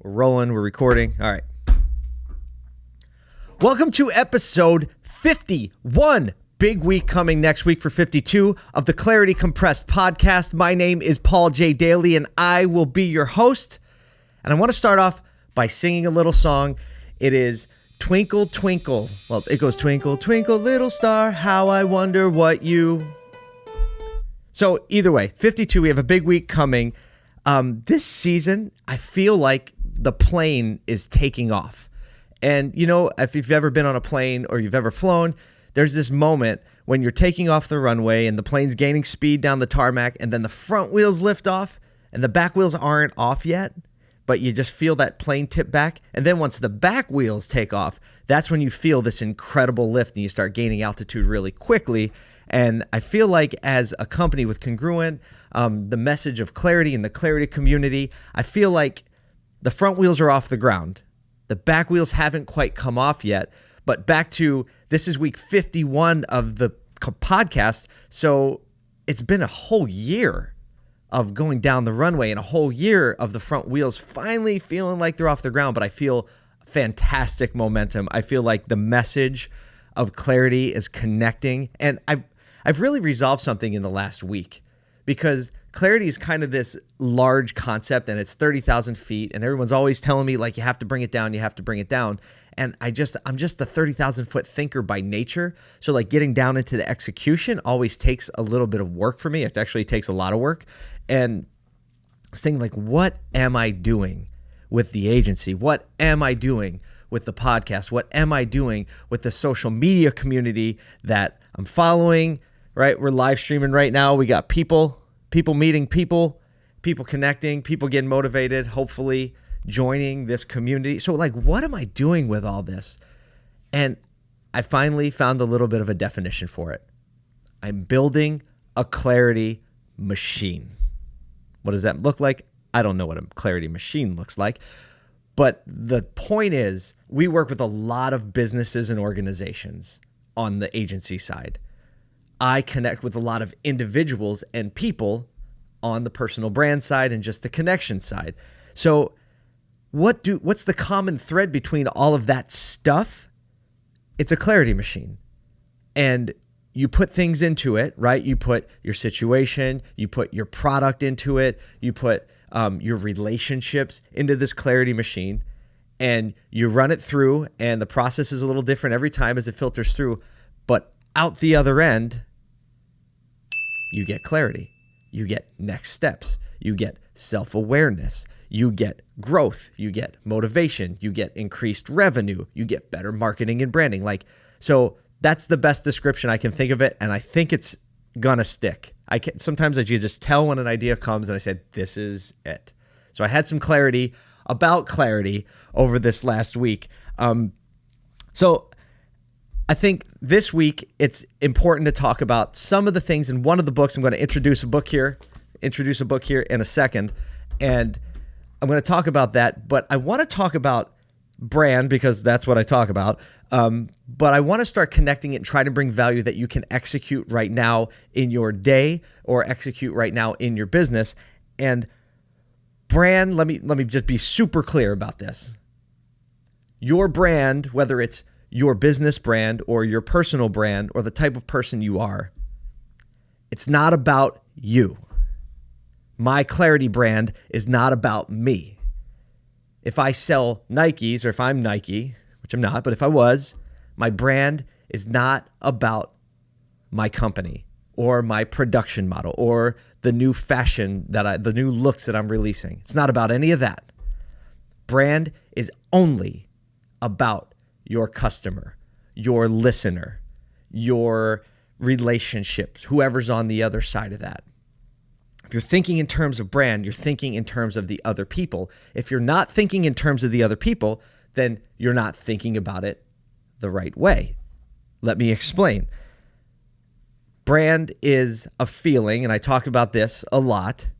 We're rolling, we're recording. All right. Welcome to episode 51. Big week coming next week for 52 of the Clarity Compressed podcast. My name is Paul J. Daly, and I will be your host. And I want to start off by singing a little song. It is Twinkle, Twinkle. Well, it goes Twinkle, Twinkle, Little Star, How I Wonder What You. So, either way, 52, we have a big week coming. Um, this season, I feel like the plane is taking off. And, you know, if you've ever been on a plane or you've ever flown, there's this moment when you're taking off the runway and the plane's gaining speed down the tarmac, and then the front wheels lift off and the back wheels aren't off yet, but you just feel that plane tip back. And then once the back wheels take off, that's when you feel this incredible lift and you start gaining altitude really quickly. And I feel like as a company with Congruent, um, the message of clarity in the clarity community, I feel like the front wheels are off the ground. The back wheels haven't quite come off yet. But back to this is week 51 of the podcast. So it's been a whole year of going down the runway and a whole year of the front wheels finally feeling like they're off the ground. But I feel fantastic momentum. I feel like the message of clarity is connecting. And I've, I've really resolved something in the last week because clarity is kind of this large concept and it's 30,000 feet and everyone's always telling me like you have to bring it down, you have to bring it down. And I just, I'm just a 30,000 foot thinker by nature. So like getting down into the execution always takes a little bit of work for me. It actually takes a lot of work. And I was thinking like, what am I doing with the agency? What am I doing with the podcast? What am I doing with the social media community that I'm following? right? We're live streaming right now. We got people, people meeting people, people connecting, people getting motivated, hopefully joining this community. So, like, what am I doing with all this? And I finally found a little bit of a definition for it. I'm building a clarity machine. What does that look like? I don't know what a clarity machine looks like. But the point is, we work with a lot of businesses and organizations on the agency side. I connect with a lot of individuals and people on the personal brand side and just the connection side. So what do what's the common thread between all of that stuff? It's a clarity machine. And you put things into it, right? You put your situation, you put your product into it, you put um, your relationships into this clarity machine, and you run it through. And the process is a little different every time as it filters through. But out the other end, you get clarity, you get next steps, you get self awareness, you get growth, you get motivation, you get increased revenue, you get better marketing and branding. Like, so that's the best description I can think of it. And I think it's gonna stick. I can sometimes I just tell when an idea comes and I said, this is it. So I had some clarity about clarity over this last week. Um, so I think this week it's important to talk about some of the things in one of the books. I'm going to introduce a book here, introduce a book here in a second, and I'm going to talk about that. But I want to talk about brand because that's what I talk about. Um, but I want to start connecting it and try to bring value that you can execute right now in your day or execute right now in your business. And brand, let me let me just be super clear about this. Your brand, whether it's your business brand or your personal brand or the type of person you are. It's not about you. My Clarity brand is not about me. If I sell Nikes or if I'm Nike, which I'm not, but if I was, my brand is not about my company or my production model or the new fashion that I the new looks that I'm releasing. It's not about any of that. Brand is only about your customer, your listener, your relationships, whoever's on the other side of that. If you're thinking in terms of brand, you're thinking in terms of the other people. If you're not thinking in terms of the other people, then you're not thinking about it the right way. Let me explain. Brand is a feeling, and I talk about this a lot.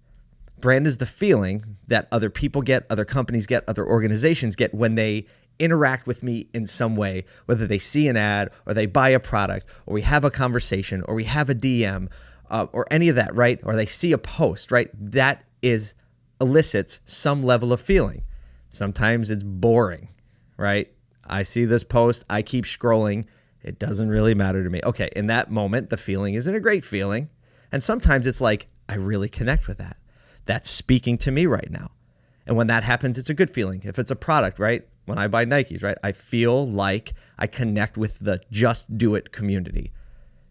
Brand is the feeling that other people get, other companies get, other organizations get when they interact with me in some way, whether they see an ad or they buy a product or we have a conversation or we have a DM uh, or any of that, right? Or they see a post, right? That is elicits some level of feeling. Sometimes it's boring, right? I see this post, I keep scrolling. It doesn't really matter to me. Okay, in that moment, the feeling isn't a great feeling. And sometimes it's like, I really connect with that. That's speaking to me right now. And when that happens, it's a good feeling. If it's a product, right? When I buy Nikes, right? I feel like I connect with the just do it community.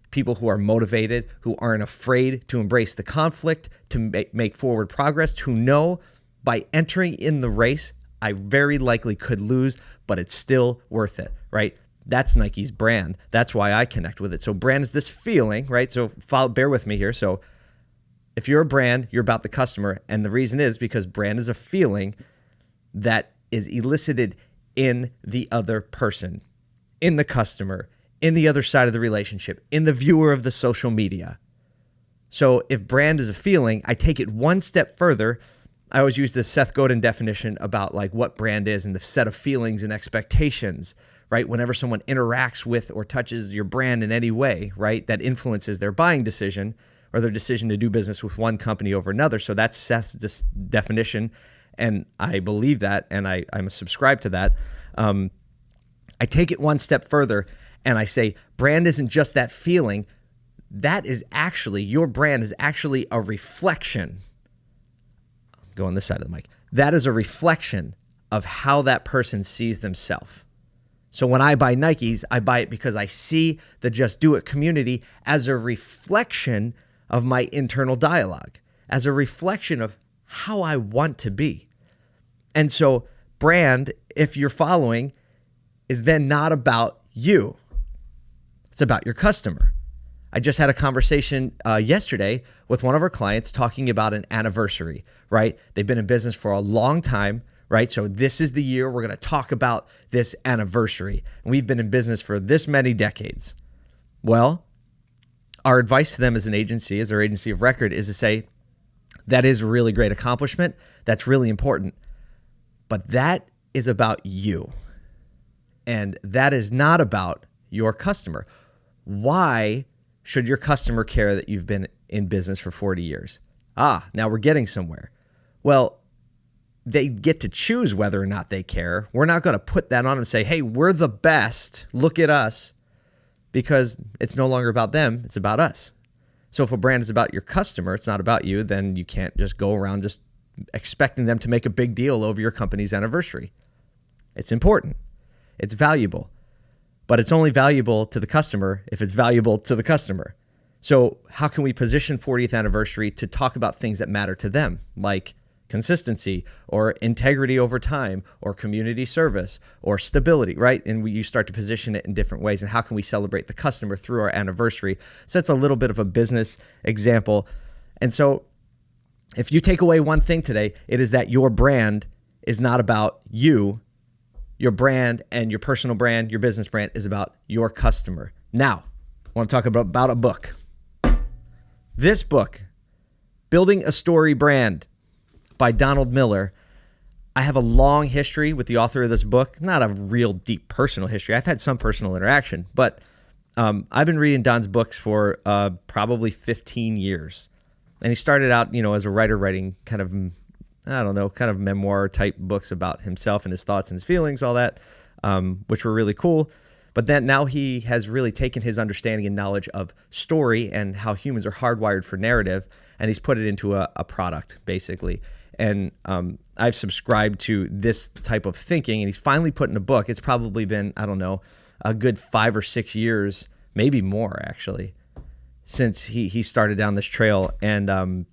People who are motivated, who aren't afraid to embrace the conflict, to make forward progress, who know by entering in the race, I very likely could lose, but it's still worth it, right? That's Nike's brand. That's why I connect with it. So brand is this feeling, right? So follow, bear with me here. So if you're a brand, you're about the customer, and the reason is because brand is a feeling that is elicited in the other person, in the customer, in the other side of the relationship, in the viewer of the social media. So if brand is a feeling, I take it one step further I always use this Seth Godin definition about like what brand is and the set of feelings and expectations, right? Whenever someone interacts with or touches your brand in any way, right, that influences their buying decision or their decision to do business with one company over another. So that's Seth's definition. And I believe that and I, I'm subscribed to that. Um, I take it one step further and I say, brand isn't just that feeling. That is actually, your brand is actually a reflection go on this side of the mic. That is a reflection of how that person sees themselves. So when I buy Nikes, I buy it because I see the Just Do It community as a reflection of my internal dialogue, as a reflection of how I want to be. And so, brand, if you're following, is then not about you, it's about your customer. I just had a conversation uh, yesterday with one of our clients talking about an anniversary, right? They've been in business for a long time, right? So this is the year we're going to talk about this anniversary. And we've been in business for this many decades. Well, our advice to them as an agency, as our agency of record, is to say, that is a really great accomplishment. That's really important. But that is about you. And that is not about your customer. Why should your customer care that you've been in business for 40 years? Ah, now we're getting somewhere. Well, they get to choose whether or not they care. We're not going to put that on and say, hey, we're the best. Look at us. Because it's no longer about them, it's about us. So if a brand is about your customer, it's not about you, then you can't just go around just expecting them to make a big deal over your company's anniversary. It's important, it's valuable but it's only valuable to the customer if it's valuable to the customer. So, how can we position 40th anniversary to talk about things that matter to them, like consistency or integrity over time or community service or stability, right? And we, you start to position it in different ways. And how can we celebrate the customer through our anniversary? So, that's a little bit of a business example. And so, if you take away one thing today, it is that your brand is not about you, your brand and your personal brand, your business brand is about your customer. Now, I want to talk about, about a book. This book, Building a Story Brand by Donald Miller. I have a long history with the author of this book, not a real deep personal history. I've had some personal interaction, but um, I've been reading Don's books for uh, probably 15 years. And he started out, you know, as a writer writing kind of I don't know, kind of memoir type books about himself and his thoughts and his feelings, all that, um, which were really cool. But then now he has really taken his understanding and knowledge of story and how humans are hardwired for narrative, and he's put it into a, a product, basically. And um, I've subscribed to this type of thinking, and he's finally put in a book. It's probably been, I don't know, a good five or six years, maybe more actually, since he, he started down this trail. And um,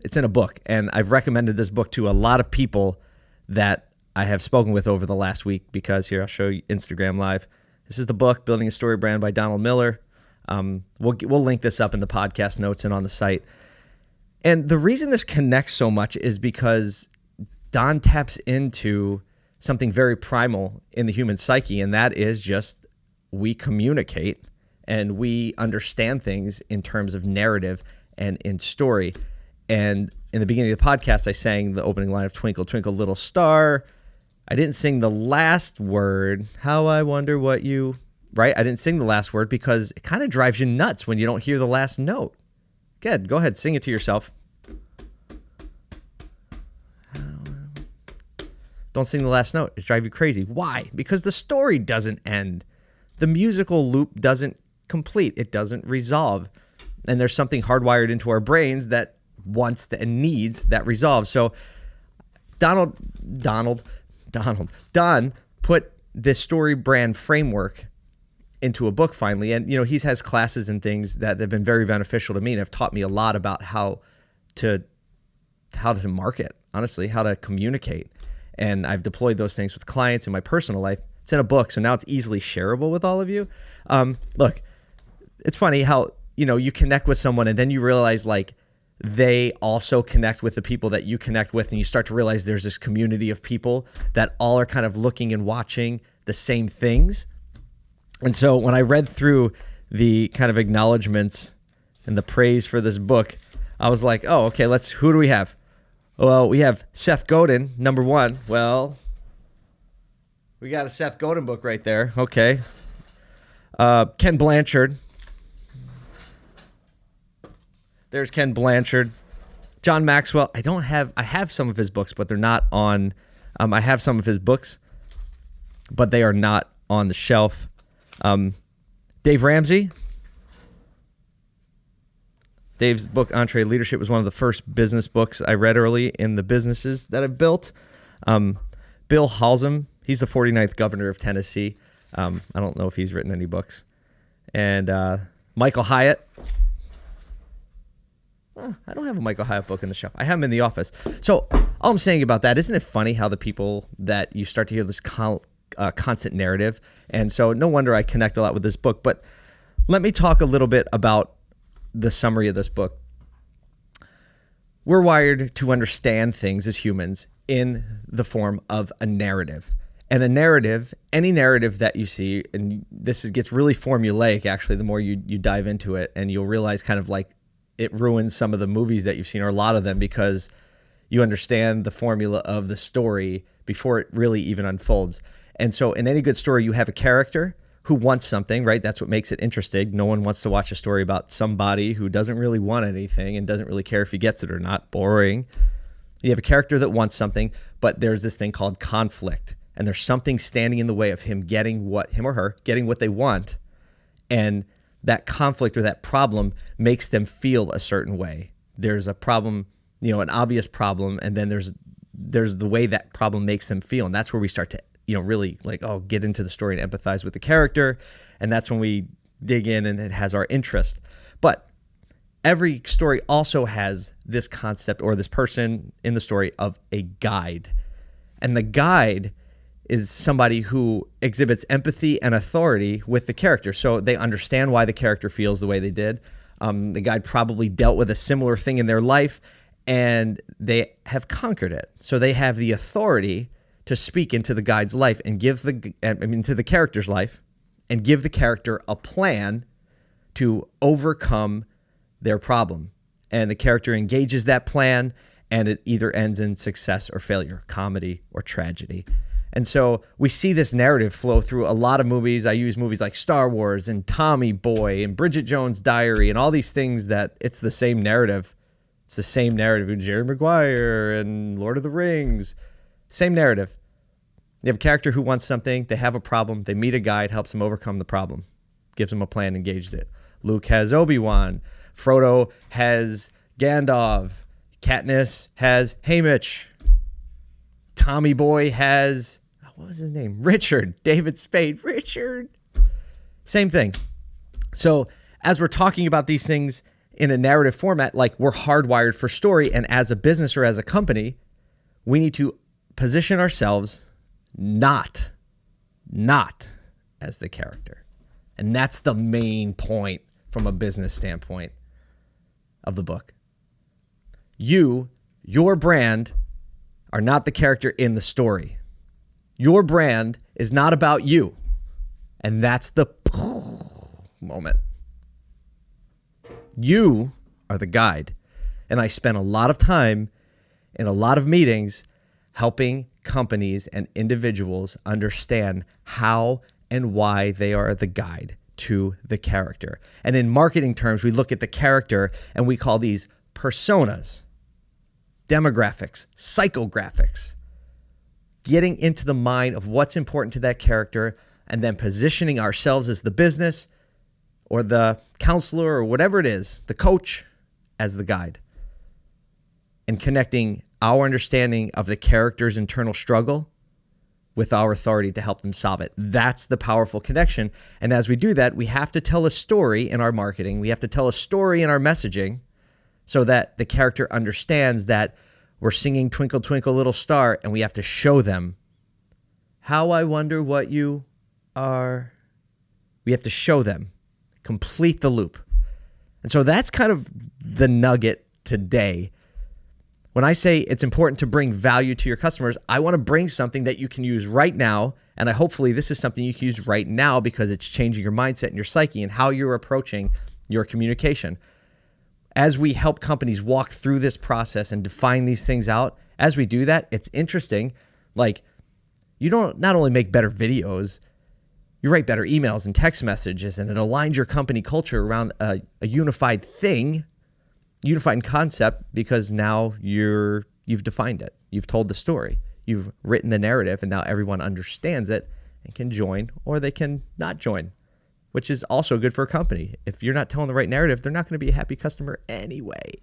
it's in a book, and I've recommended this book to a lot of people that I have spoken with over the last week because here I'll show you Instagram Live. This is the book Building a Story Brand by Donald Miller. Um, we'll we'll link this up in the podcast notes and on the site. And the reason this connects so much is because Don taps into something very primal in the human psyche, and that is just we communicate and we understand things in terms of narrative and in story. And in the beginning of the podcast, I sang the opening line of Twinkle, Twinkle, Little Star. I didn't sing the last word. How I wonder what you, right? I didn't sing the last word because it kind of drives you nuts when you don't hear the last note. Good. Go ahead, sing it to yourself. Don't sing the last note. It drives you crazy. Why? Because the story doesn't end. The musical loop doesn't complete. It doesn't resolve. And there's something hardwired into our brains that wants and needs that resolve. So Donald Donald Donald Don put this story brand framework into a book finally and you know he's has classes and things that have been very beneficial to me and have taught me a lot about how to how to market honestly how to communicate and I've deployed those things with clients in my personal life. It's in a book, so now it's easily shareable with all of you. Um, look, it's funny how you know you connect with someone and then you realize like they also connect with the people that you connect with, and you start to realize there's this community of people that all are kind of looking and watching the same things. And so when I read through the kind of acknowledgments and the praise for this book, I was like, oh, okay, let's who do we have? Well, we have Seth Godin, number one. Well, we got a Seth Godin book right there. Okay. Uh, Ken Blanchard. There's Ken Blanchard. John Maxwell. I don't have, I have some of his books, but they're not on, um, I have some of his books, but they are not on the shelf. Um, Dave Ramsey. Dave's book, EntreLeadership, was one of the first business books I read early in the businesses that I've built. Um, Bill Haslam, he's the 49th governor of Tennessee. Um, I don't know if he's written any books. And uh, Michael Hyatt. Oh, I don't have a Michael Hyatt book in the shelf. I have him in the office. So all I'm saying about that, isn't it funny how the people that you start to hear this con- uh, constant narrative? And so no wonder I connect a lot with this book. But let me talk a little bit about the summary of this book. We're wired to understand things as humans in the form of a narrative. And a narrative, any narrative that you see, and this gets really formulaic actually, the more you, you dive into it, and you'll realize kind of like it ruins some of the movies that you've seen, or a lot of them, because you understand the formula of the story before it really even unfolds. And so, in any good story, you have a character, who wants something, right? That's what makes it interesting. No one wants to watch a story about somebody who doesn't really want anything and doesn't really care if he gets it or not. Boring. You have a character that wants something, but there's this thing called conflict. And there's something standing in the way of him getting what, him or her, getting what they want. And that conflict or that problem makes them feel a certain way. There's a problem, you know, an obvious problem, and then there's there's the way that problem makes them feel. And that's where we start to you know really like oh get into the story and empathize with the character. And that's when we dig in and it has our interest. But every story also has this concept or this person in the story of a guide. And the guide is somebody who exhibits empathy and authority with the character. So they understand why the character feels the way they did. Um, the guide probably dealt with a similar thing in their life and they have conquered it. So they have the authority to speak into the guide's life and give the I mean to the character's life and give the character a plan to overcome their problem. And the character engages that plan and it either ends in success or failure, comedy or tragedy. And so we see this narrative flow through a lot of movies. I use movies like Star Wars and Tommy Boy and Bridget Jones' Diary and all these things that it's the same narrative. It's the same narrative in Jerry Maguire and Lord of the Rings. Same narrative. You have a character who wants something, they have a problem, they meet a guide, helps them overcome the problem, gives them a plan, engages it. Luke has Obi Wan, Frodo has Gandalf, Katniss has Haymitch, Tommy Boy has oh, what was his name? Richard, David Spade, Richard. Same thing. So, as we're talking about these things in a narrative format, like we're hardwired for story, and as a business or as a company, we need to position ourselves not, not as the character. And that's the main point from a business standpoint of the book. You, your brand, are not the character in the story. Your brand is not about you. And that's the moment. You are the guide. And I spent a lot of time in a lot of meetings helping companies and individuals understand how and why they are the guide to the character. And in marketing terms, we look at the character and we call these personas, demographics, psychographics. getting into the mind of what's important to that character and then positioning ourselves as the business or the counselor or whatever it is, the coach as the guide, and connecting our understanding of the character's internal struggle with our authority to help them solve it. That's the powerful connection. And as we do that, we have to tell a story in our marketing, we have to tell a story in our messaging so that the character understands that we're singing Twinkle, Twinkle, Little Star, and we have to show them how I wonder what you are. We have to show them, complete the loop. And so that's kind of the nugget today. When I say it's important to bring value to your customers, I want to bring something that you can use right now. And I hopefully this is something you can use right now because it's changing your mindset and your psyche and how you're approaching your communication. As we help companies walk through this process and define these things out, as we do that, it's interesting. Like, you don't not only make better videos, you write better emails and text messages, and it aligns your company culture around a, a unified thing, unified concept, because now you're you've defined it. You've told the story. You've written the narrative, and now everyone understands it and can join, or they can not join, which is also good for a company. If you're not telling the right narrative, they're not going to be a happy customer anyway.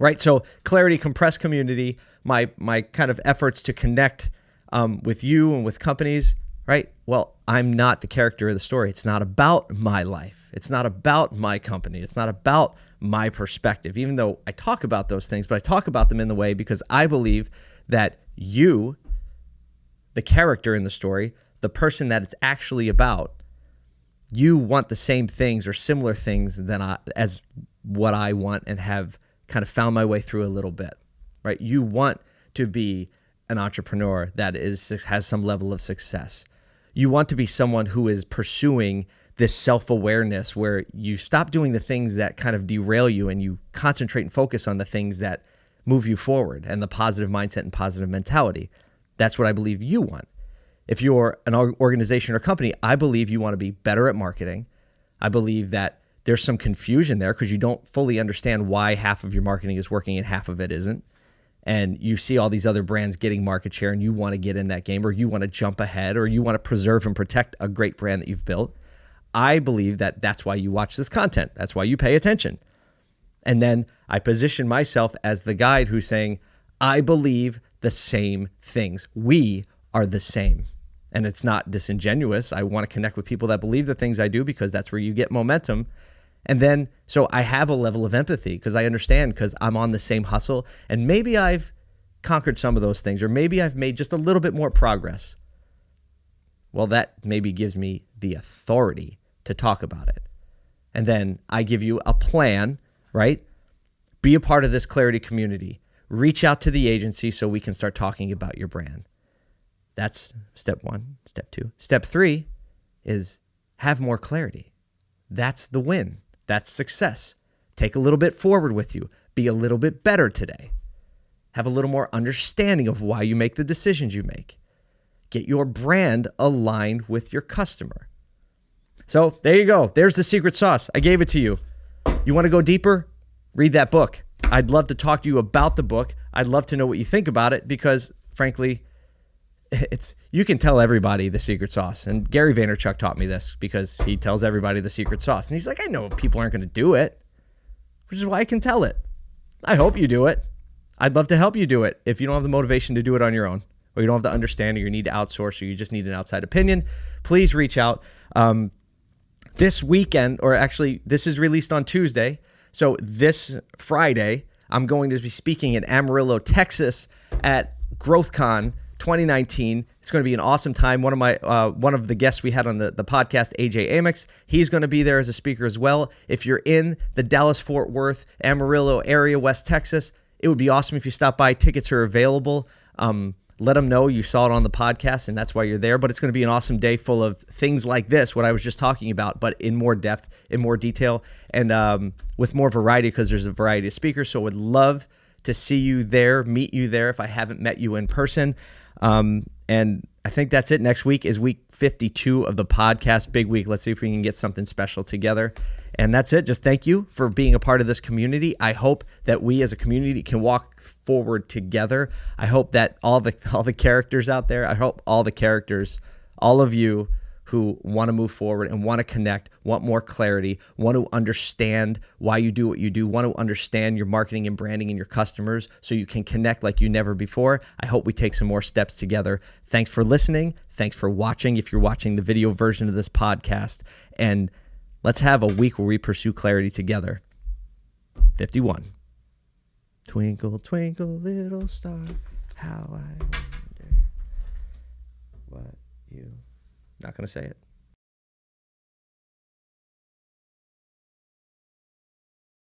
Right. So clarity, compressed community, my my kind of efforts to connect um, with you and with companies right? Well, I'm not the character of the story. It's not about my life. It's not about my company. It's not about my perspective, even though I talk about those things, but I talk about them in the way because I believe that you, the character in the story, the person that it's actually about, you want the same things or similar things than I, as what I want and have kind of found my way through a little bit, right? You want to be an entrepreneur that is has some level of success you want to be someone who is pursuing this self awareness where you stop doing the things that kind of derail you and you concentrate and focus on the things that move you forward and the positive mindset and positive mentality. That's what I believe you want. If you're an organization or company, I believe you want to be better at marketing. I believe that there's some confusion there because you don't fully understand why half of your marketing is working and half of it isn't and you see all these other brands getting market share and you want to get in that game or you want to jump ahead or you want to preserve and protect a great brand that you've built, I believe that that's why you watch this content. That's why you pay attention. And then I position myself as the guide who's saying, I believe the same things. We are the same. And it's not disingenuous. I want to connect with people that believe the things I do because that's where you get momentum. And then, so I have a level of empathy because I understand because I'm on the same hustle. And maybe I've conquered some of those things, or maybe I've made just a little bit more progress. Well, that maybe gives me the authority to talk about it. And then I give you a plan, right? Be a part of this clarity community. Reach out to the agency so we can start talking about your brand. That's step one. Step two. Step three is have more clarity. That's the win. That's success. Take a little bit forward with you. Be a little bit better today. Have a little more understanding of why you make the decisions you make. Get your brand aligned with your customer. So there you go. There's the secret sauce. I gave it to you. You want to go deeper? Read that book. I'd love to talk to you about the book. I'd love to know what you think about it because, frankly, it's you can tell everybody the secret sauce. And Gary Vaynerchuk taught me this because he tells everybody the secret sauce. And he's like, I know people aren't going to do it, which is why I can tell it. I hope you do it. I'd love to help you do it if you don't have the motivation to do it on your own, or you don't have the understanding, or you need to outsource, or you just need an outside opinion. Please reach out. Um, this weekend, or actually, this is released on Tuesday. So this Friday, I'm going to be speaking in Amarillo, Texas at GrowthCon 2019. It's going to be an awesome time. One of my uh, one of the guests we had on the, the podcast, AJ Amex, he's going to be there as a speaker as well. If you're in the Dallas Fort Worth, Amarillo area, West Texas, it would be awesome if you stop by. Tickets are available. Um, let them know you saw it on the podcast and that's why you're there. But it's going to be an awesome day full of things like this, what I was just talking about, but in more depth, in more detail, and um, with more variety because there's a variety of speakers. So I would love to see you there, meet you there if I haven't met you in person. Um, and I think that's it. Next week is week 52 of the podcast, Big Week. Let's see if we can get something special together. And that's it. Just thank you for being a part of this community. I hope that we as a community can walk forward together. I hope that all the all the characters out there, I hope all the characters, all of you who want to move forward and want to connect, want more clarity, want to understand why you do what you do, want to understand your marketing and branding and your customers so you can connect like you never before. I hope we take some more steps together. Thanks for listening. Thanks for watching if you're watching the video version of this podcast. And let's have a week where we pursue clarity together. 51. Twinkle, twinkle, little star, how I wonder what you not going to say it.